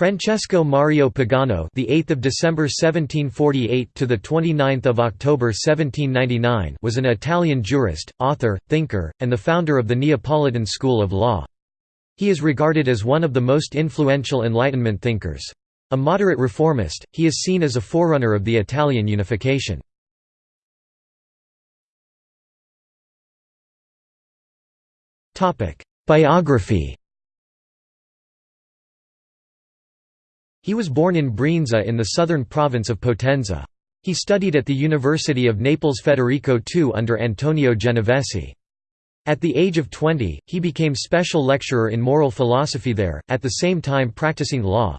Francesco Mario Pagano, the 8th of December 1748 to the 29th of October 1799, was an Italian jurist, author, thinker, and the founder of the Neapolitan school of law. He is regarded as one of the most influential Enlightenment thinkers. A moderate reformist, he is seen as a forerunner of the Italian unification. Biography He was born in Brienza in the southern province of Potenza. He studied at the University of Naples Federico II under Antonio Genovesi. At the age of 20, he became special lecturer in moral philosophy there, at the same time practicing law.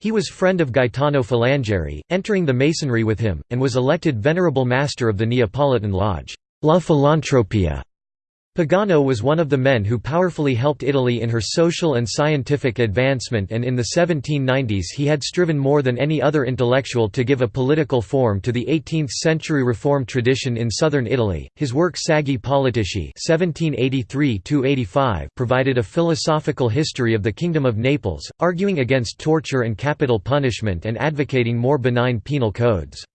He was friend of Gaetano Filangieri, entering the Masonry with him, and was elected Venerable Master of the Neapolitan Lodge, La Filantropia. Pagano was one of the men who powerfully helped Italy in her social and scientific advancement and in the 1790s he had striven more than any other intellectual to give a political form to the 18th-century reform tradition in southern Italy. His work Saggi Politici (1783–85) provided a philosophical history of the Kingdom of Naples, arguing against torture and capital punishment and advocating more benign penal codes.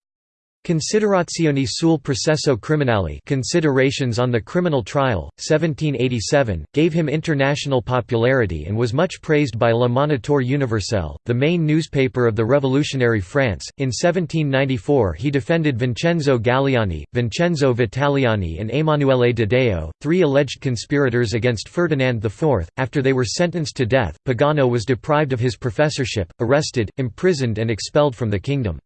Considerazioni sul processo criminale Considerations on the Criminal Trial, 1787, gave him international popularity and was much praised by Le Moniteur Universel, the main newspaper of the revolutionary France. In 1794 he defended Vincenzo Galiani, Vincenzo Vitaliani and Emanuele de Deo, three alleged conspirators against Ferdinand IV. After they were sentenced to death, Pagano was deprived of his professorship, arrested, imprisoned and expelled from the kingdom.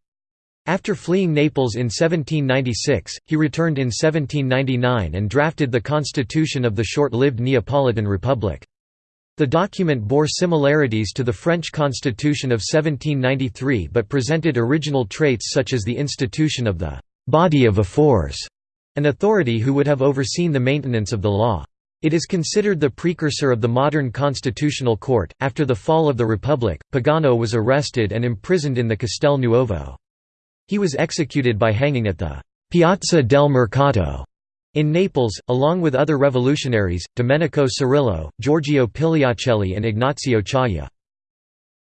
After fleeing Naples in 1796, he returned in 1799 and drafted the constitution of the short-lived Neapolitan Republic. The document bore similarities to the French constitution of 1793 but presented original traits such as the institution of the «body of ephors», an authority who would have overseen the maintenance of the law. It is considered the precursor of the modern constitutional court. After the fall of the Republic, Pagano was arrested and imprisoned in the Castel Nuovo. He was executed by hanging at the Piazza del Mercato in Naples, along with other revolutionaries, Domenico Cirillo, Giorgio Pigliacelli and Ignazio Ciaia.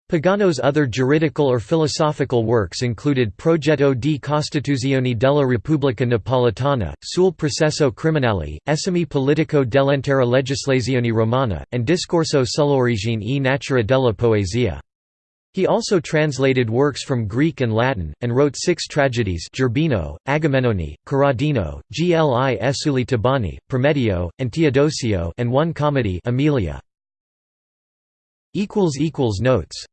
Pagano's other juridical or philosophical works included Progetto di Costituzione della Repubblica Napolitana, sul processo criminale, Esame politico dell'intera legislazione romana, and Discorso sull'origine e natura della poesia. He also translated works from Greek and Latin, and wrote six tragedies Gerbino, Agamennone, Corradino, Gli Esuli Tebani, Prometeo, and Teodosio and one comedy Emilia. Notes